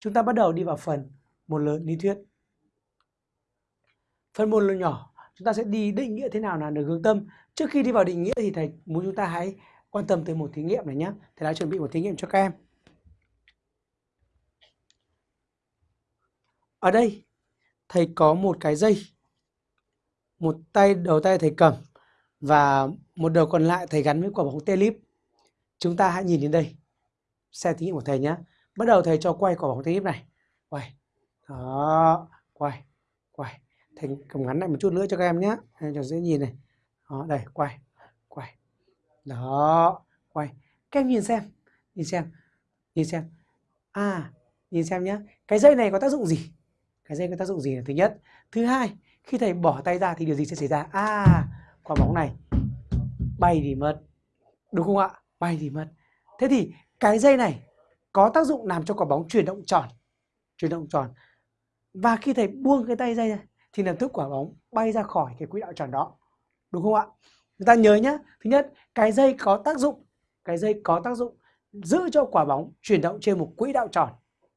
chúng ta bắt đầu đi vào phần một lớn lý thuyết. Phần một lớn nhỏ, chúng ta sẽ đi định nghĩa thế nào là được hướng tâm. Trước khi đi vào định nghĩa thì thầy muốn chúng ta hãy quan tâm tới một thí nghiệm này nhé. Thầy đã chuẩn bị một thí nghiệm cho các em. Ở đây, thầy có một cái dây. Một tay đầu tay thầy cầm và một đầu còn lại thầy gắn với quả bóng telip. Chúng ta hãy nhìn đến đây. Xem thí nghiệm của thầy nhé. Bắt đầu thầy cho quay quả bóng tennis này. Quay. Đó, quay. Quay. Thầy cầm ngắn lại một chút nữa cho các em nhé. Cho dễ nhìn này. Đó, đây, quay. Quay. Đó, quay. Các em nhìn xem. Nhìn xem. Nhìn xem. À, nhìn xem nhé. Cái dây này có tác dụng gì? Cái dây có tác dụng gì là thứ nhất. Thứ hai, khi thầy bỏ tay ra thì điều gì sẽ xảy ra? À, quả bóng này bay thì mất. Đúng không ạ? Bay thì mất. Thế thì cái dây này có tác dụng làm cho quả bóng chuyển động tròn, chuyển động tròn. Và khi thầy buông cái tay dây ra thì lập tức quả bóng bay ra khỏi cái quỹ đạo tròn đó. Đúng không ạ? Chúng ta nhớ nhé thứ nhất, cái dây có tác dụng, cái dây có tác dụng giữ cho quả bóng chuyển động trên một quỹ đạo tròn,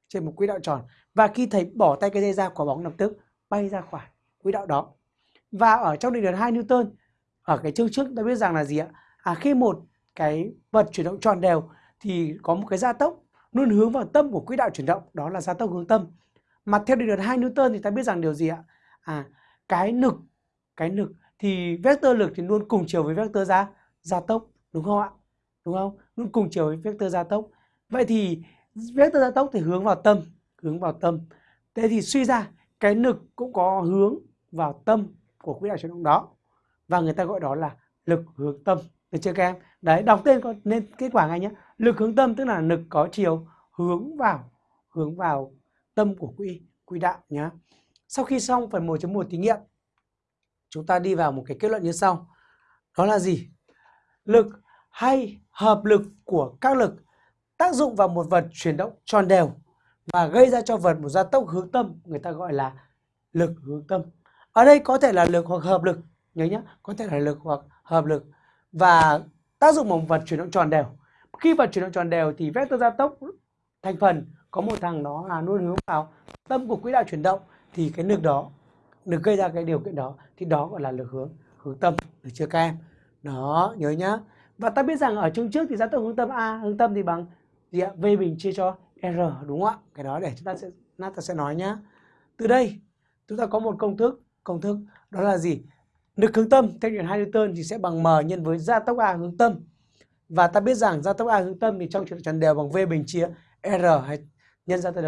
trên một quỹ đạo tròn. Và khi thầy bỏ tay cái dây ra, quả bóng lập tức bay ra khỏi quỹ đạo đó. Và ở trong định luật 2 Newton, ở cái chương trước ta biết rằng là gì ạ? À khi một cái vật chuyển động tròn đều, thì có một cái gia tốc luôn hướng vào tâm của quỹ đạo chuyển động, đó là gia tốc hướng tâm. Mà theo định luật hai Newton thì ta biết rằng điều gì ạ? À cái lực cái lực thì vector lực thì luôn cùng chiều với vector gia gia tốc, đúng không ạ? Đúng không? Luôn cùng chiều với vector gia tốc. Vậy thì vector gia tốc thì hướng vào tâm, hướng vào tâm. Thế thì suy ra, cái lực cũng có hướng vào tâm của quỹ đạo chuyển động đó. Và người ta gọi đó là lực hướng tâm. Được chưa các em? Đấy, đọc tên có nên kết quả ngay nhé lực hướng tâm tức là lực có chiều hướng vào hướng vào tâm của quỹ quỹ đạo nhé sau khi xong phần 1.1 thí nghiệm, chúng ta đi vào một cái kết luận như sau. Đó là gì? Lực hay hợp lực của các lực tác dụng vào một vật chuyển động tròn đều và gây ra cho vật một gia tốc hướng tâm, người ta gọi là lực hướng tâm. Ở đây có thể là lực hoặc hợp lực, nhớ nhé có thể là lực hoặc hợp lực và tác dụng vào một vật chuyển động tròn đều khi vật chuyển động tròn đều thì vector gia tốc thành phần có một thằng đó là luôn hướng vào. Tâm của quỹ đạo chuyển động thì cái lực đó, lực gây ra cái điều kiện đó thì đó gọi là lực hướng hướng tâm, được chưa các em? Đó, nhớ nhá. Và ta biết rằng ở chương trước thì gia tốc hướng tâm a, hướng tâm thì bằng gì ạ? V bình chia cho r, đúng không ạ? Cái đó để chúng ta sẽ chúng ta sẽ nói nhá. Từ đây, chúng ta có một công thức công thức đó là gì? Lực hướng tâm theo định hai Newton thì sẽ bằng m nhân với gia tốc a hướng tâm và ta biết rằng gia tốc a hướng tâm thì trong trường tròn đều bằng v bình chia r hay nhân ra ta được